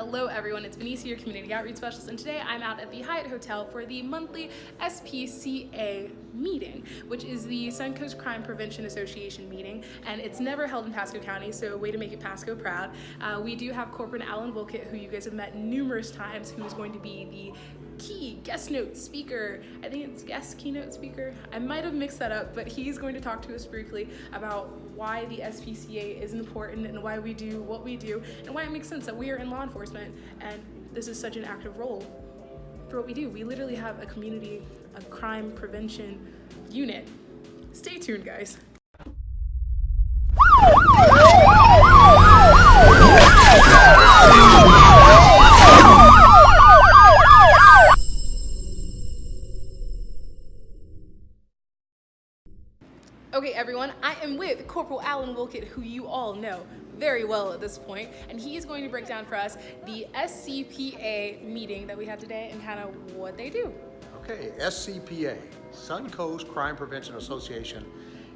Hello everyone, it's Benicia, your Community Outreach Specialist, and today I'm out at the Hyatt Hotel for the monthly SPCA meeting, which is the Suncoast Crime Prevention Association meeting, and it's never held in Pasco County, so a way to make it Pasco proud. Uh, we do have Corporal Alan Wilkett, who you guys have met numerous times, who is going to be the key guest note speaker. I think it's guest keynote speaker. I might have mixed that up, but he's going to talk to us briefly about why the SPCA is important and why we do what we do and why it makes sense that we are in law enforcement and this is such an active role for what we do. We literally have a community, a crime prevention unit. Stay tuned, guys. Okay, everyone, I am with Corporal Alan Wilkett, who you all know very well at this point, and he is going to break down for us the SCPA meeting that we had today and kind of what they do. Okay, SCPA, Suncoast Crime Prevention Association,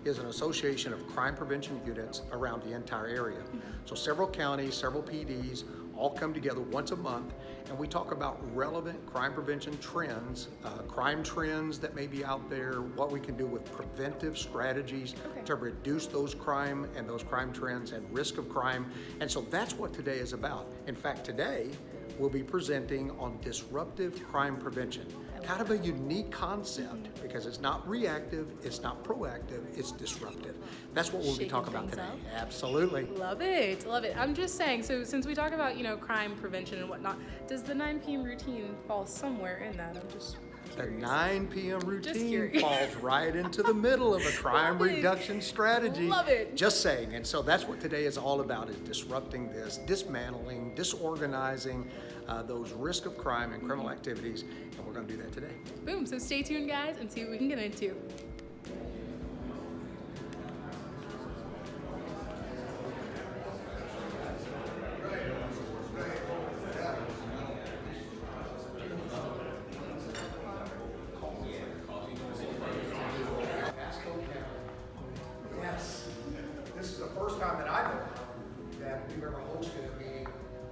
is an association of crime prevention units around the entire area. Mm-hmm. So several counties, several PDs, all come together once a month and we talk about relevant crime prevention trends, uh, crime trends that may be out there, what we can do with preventive strategies okay. to reduce those crime and those crime trends and risk of crime. And so that's what today is about. In fact, today we'll be presenting on disruptive crime prevention kind of a unique concept because it's not reactive, it's not proactive, it's disruptive. That's what we'll Shaking be talking about today. Up. Absolutely. Love it, love it. I'm just saying, so since we talk about, you know, crime prevention and whatnot, does the 9 p.m. routine fall somewhere in that? I'm just the 9 p.m. routine falls right into the middle of a crime reduction strategy. Love it. Just saying. And so that's what today is all about is disrupting this, dismantling, disorganizing uh, those risk of crime and criminal activities. And we're going to do that today. Boom. So stay tuned, guys, and see what we can get into. we're going to host a meeting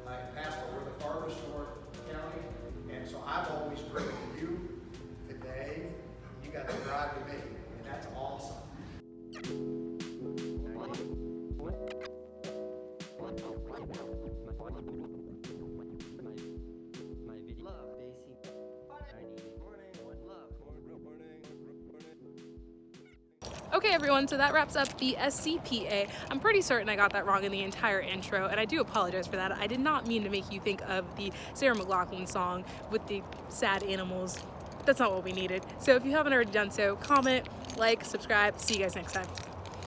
uh, in Pasco, the farthest north county, and so I've always driven you Okay everyone, so that wraps up the SCPA. I'm pretty certain I got that wrong in the entire intro, and I do apologize for that. I did not mean to make you think of the Sarah McLachlan song with the sad animals. That's not what we needed. So if you haven't already done so, comment, like, subscribe. See you guys next time.